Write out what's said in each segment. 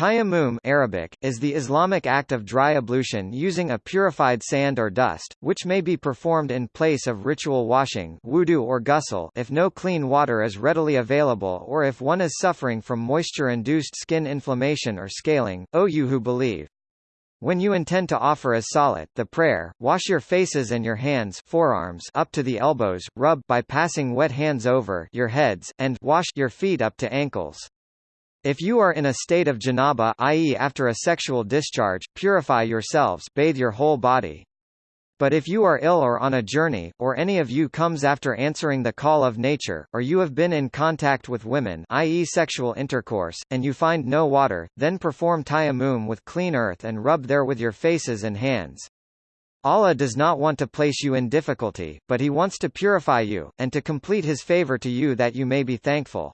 Tayammum Arabic, is the Islamic act of dry ablution using a purified sand or dust, which may be performed in place of ritual washing wudu or ghusl if no clean water is readily available or if one is suffering from moisture-induced skin inflammation or scaling, O you who believe. When you intend to offer as salat the prayer, wash your faces and your hands forearms up to the elbows, rub by passing wet hands over your heads, and wash your feet up to ankles. If you are in a state of janaba i.e. after a sexual discharge, purify yourselves bathe your whole body. But if you are ill or on a journey, or any of you comes after answering the call of nature, or you have been in contact with women i.e. sexual intercourse, and you find no water, then perform tayammum with clean earth and rub there with your faces and hands. Allah does not want to place you in difficulty, but He wants to purify you, and to complete His favor to you that you may be thankful.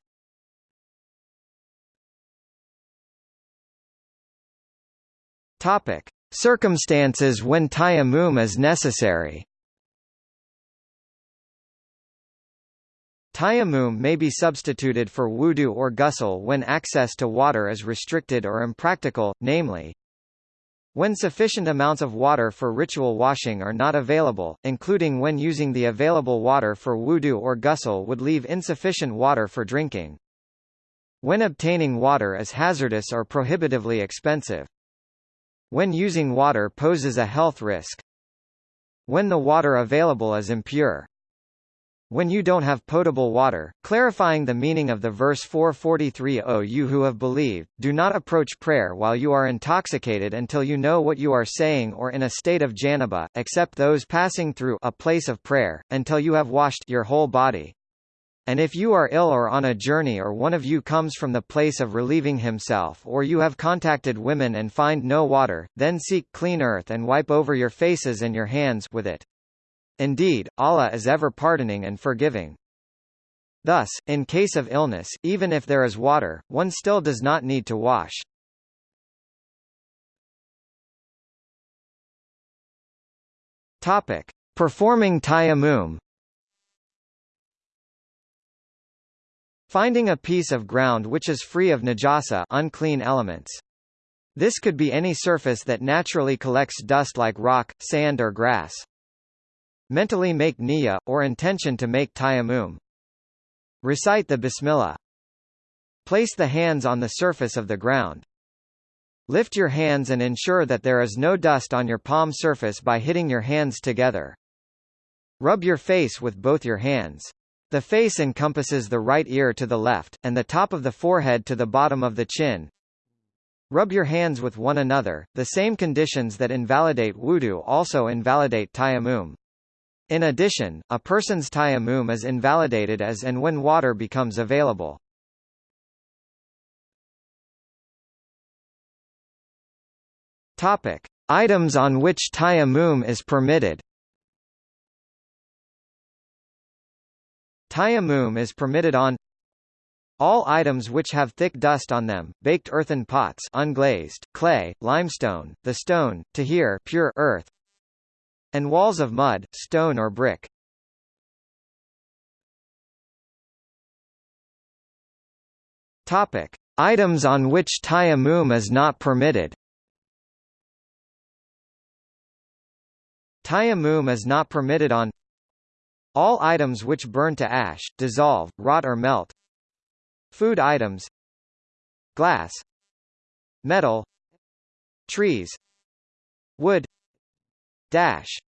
Topic: Circumstances when tayammum is necessary. Tayammum may be substituted for wudu or ghusl when access to water is restricted or impractical, namely, when sufficient amounts of water for ritual washing are not available, including when using the available water for wudu or ghusl would leave insufficient water for drinking. When obtaining water is hazardous or prohibitively expensive. When using water poses a health risk. When the water available is impure. When you don't have potable water, clarifying the meaning of the verse 443 O you who have believed, do not approach prayer while you are intoxicated until you know what you are saying or in a state of janaba, except those passing through a place of prayer, until you have washed your whole body. And if you are ill or on a journey or one of you comes from the place of relieving himself or you have contacted women and find no water, then seek clean earth and wipe over your faces and your hands with it. Indeed, Allah is ever pardoning and forgiving. Thus, in case of illness, even if there is water, one still does not need to wash. Topic: Performing tayammum Finding a piece of ground which is free of najasa unclean elements. This could be any surface that naturally collects dust like rock, sand or grass. Mentally make niyyah, or intention to make tayammum. Recite the bismillah. Place the hands on the surface of the ground. Lift your hands and ensure that there is no dust on your palm surface by hitting your hands together. Rub your face with both your hands. The face encompasses the right ear to the left, and the top of the forehead to the bottom of the chin. Rub your hands with one another, the same conditions that invalidate wudu also invalidate tayammum. In addition, a person's tayammum is invalidated as and when water becomes available. Topic: Items on which tayammum is permitted. Tayammum is permitted on all items which have thick dust on them, baked earthen pots unglazed, clay, limestone, the stone, tahir pure earth, and walls of mud, stone or brick. Topic: Items on which tayammum is not permitted. Tayammum is not permitted on all items which burn to ash, dissolve, rot or melt. Food items. Glass. Metal. Trees. Wood. Dash